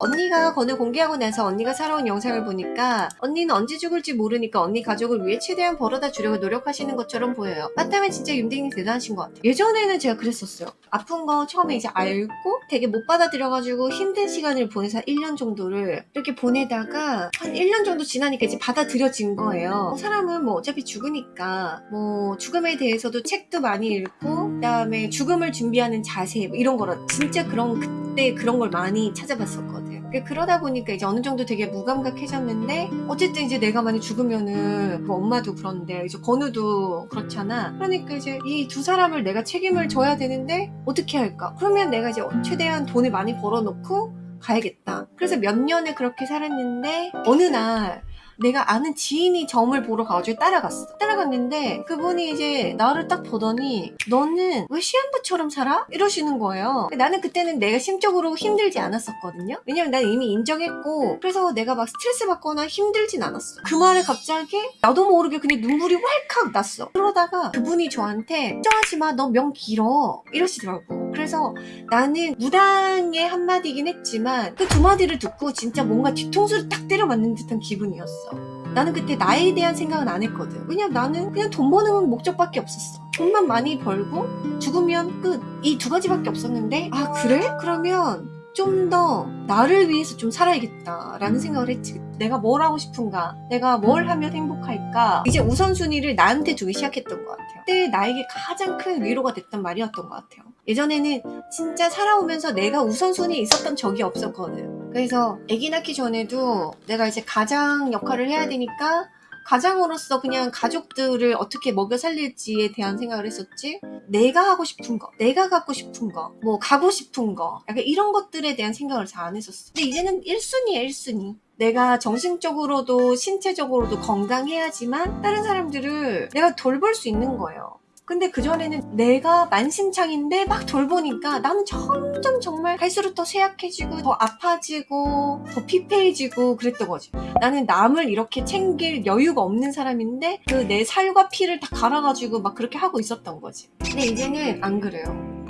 언니가 건을 공개하고 나서 언니가 살아온 영상을 보니까 언니는 언제 죽을지 모르니까 언니 가족을 위해 최대한 벌어다 주려고 노력하시는 것처럼 보여요. 맞다면 진짜 윤댕님 대단하신 것 같아요. 예전에는 제가 그랬었어요. 아픈 거 처음에 이제 알고 되게 못 받아들여가지고 힘든 시간을 보내서 한 1년 정도를 이렇게 보내다가 한 1년 정도 지나니까 이제 받아들여진 거예요. 사람은 뭐 어차피 죽으니까 뭐 죽음에 대해서도 책도 많이 읽고 그 다음에 죽음을 준비하는 자세 뭐 이런 거라 진짜 그런 그때 그런 걸 많이 찾아봤었거든. 그 그러다 보니까 이제 어느 정도 되게 무감각해졌는데 어쨌든 이제 내가 만약 죽으면은 뭐 엄마도 그런데 이제 건우도 그렇잖아. 그러니까 이제 이 두 사람을 내가 책임을 져야 되는데 어떻게 할까? 그러면 내가 이제 최대한 돈을 많이 벌어놓고 가야겠다. 그래서 몇 년을 그렇게 살았는데 어느 날 내가 아는 지인이 점을 보러 가가지고 따라갔어. 따라갔는데 그분이 이제 나를 딱 보더니 너는 왜 시한부처럼 살아? 이러시는 거예요. 나는 그때는 내가 심적으로 힘들지 않았었거든요. 왜냐면 난 이미 인정했고 그래서 내가 막 스트레스 받거나 힘들진 않았어. 그 말에 갑자기 나도 모르게 그냥 눈물이 왈칵 났어. 그러다가 그분이 저한테 걱정하지 마. 너 명 길어. 이러시더라고. 그래서 나는 무당의 한마디긴 했지만 그 두 마디를 듣고 진짜 뭔가 뒤통수를 딱 때려 맞는 듯한 기분이었어. 나는 그때 나에 대한 생각은 안 했거든. 왜냐면 나는 그냥 돈 버는 목적밖에 없었어. 돈만 많이 벌고 죽으면 끝. 이 두 가지밖에 없었는데 아 그래? 그러면 좀 더 나를 위해서 좀 살아야겠다라는 생각을 했지. 내가 뭘 하고 싶은가? 내가 뭘 하면 행복할까? 이제 우선순위를 나한테 두기 시작했던 것 같아요. 그때 나에게 가장 큰 위로가 됐던 말이었던 것 같아요. 예전에는 진짜 살아오면서 내가 우선순위에 있었던 적이 없었거든. 그래서 아기 낳기 전에도 내가 이제 가장 역할을 해야 되니까 가장으로서 그냥 가족들을 어떻게 먹여 살릴지에 대한 생각을 했었지. 내가 하고 싶은 거 내가 갖고 싶은 거 뭐 가고 싶은 거 약간 이런 것들에 대한 생각을 잘 안 했었어. 근데 이제는 1순위야 1순위. 내가 정신적으로도 신체적으로도 건강해야지만 다른 사람들을 내가 돌볼 수 있는 거예요 근데 그전에는 내가 만신창인데 막 돌보니까 나는 점점 정말 갈수록 더 쇠약해지고 더 아파지고 더 피폐해지고 그랬던 거지. 나는 남을 이렇게 챙길 여유가 없는 사람인데 그 내 살과 피를 다 갈아가지고 막 그렇게 하고 있었던 거지. 근데 이제는 안 그래요.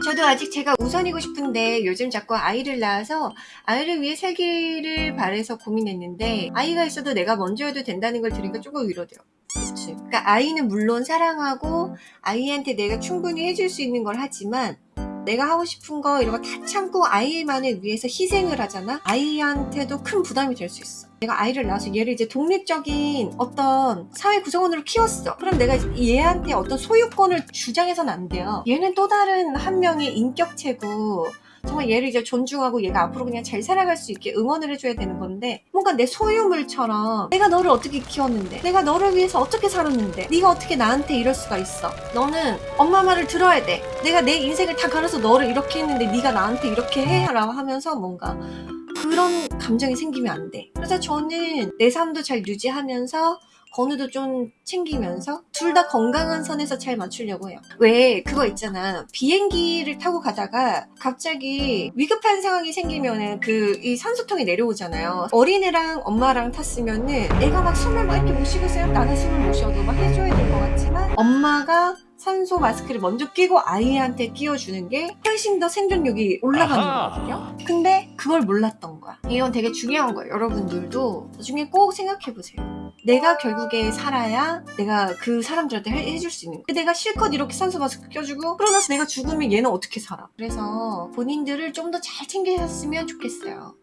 저도 아직 제가 우선이고 싶은데 요즘 자꾸 아이를 낳아서 아이를 위해 살기를 바래서 고민했는데 아이가 있어도 내가 먼저여도 된다는 걸 들으니까 조금 위로돼요 그러니까 아이는 물론 사랑하고 아이한테 내가 충분히 해줄 수 있는 걸 하지만 내가 하고 싶은 거 이런 거 다 참고 아이만을 위해서 희생을 하잖아? 아이한테도 큰 부담이 될 수 있어. 내가 아이를 낳아서 얘를 이제 독립적인 어떤 사회 구성원으로 키웠어. 그럼 내가 얘한테 어떤 소유권을 주장해서는 안 돼요. 얘는 또 다른 한 명의 인격체고 정말 얘를 이제 존중하고 얘가 앞으로 그냥 잘 살아갈 수 있게 응원을 해줘야 되는 건데 뭔가 내 소유물처럼 내가 너를 어떻게 키웠는데 내가 너를 위해서 어떻게 살았는데 네가 어떻게 나한테 이럴 수가 있어? 너는 엄마 말을 들어야 돼. 내가 내 인생을 다 갈아서 너를 이렇게 했는데 네가 나한테 이렇게 해라고 하면서 뭔가 그런 감정이 생기면 안 돼. 그래서 저는 내 삶도 잘 유지하면서 건우도 좀 챙기면서 둘 다 건강한 선에서 잘 맞추려고 해요. 왜 그거 있잖아. 비행기를 타고 가다가 갑자기 위급한 상황이 생기면은 그이 산소통이 내려오잖아요. 어린애랑 엄마랑 탔으면 은 애가 막 숨을 막 이렇게 못 쉬겠어요. 나는 숨을 못 쉬어도 막 해줘야 될 것 같지만 엄마가 산소 마스크를 먼저 끼고 아이한테 끼워주는 게 훨씬 더 생존력이 올라가는. 거거든요. 근데 그걸 몰랐던 거야. 이건 되게 중요한 거예요. 여러분들도 나중에 꼭 생각해보세요. 내가 결국에 살아야 내가 그 사람들한테 해, 해줄 수 있는 거야. 내가 실컷 이렇게 산소 마스크 껴주고 그러고 나서 내가 죽으면 얘는 어떻게 살아? 그래서 본인들을 좀 더 잘 챙기셨으면 좋겠어요.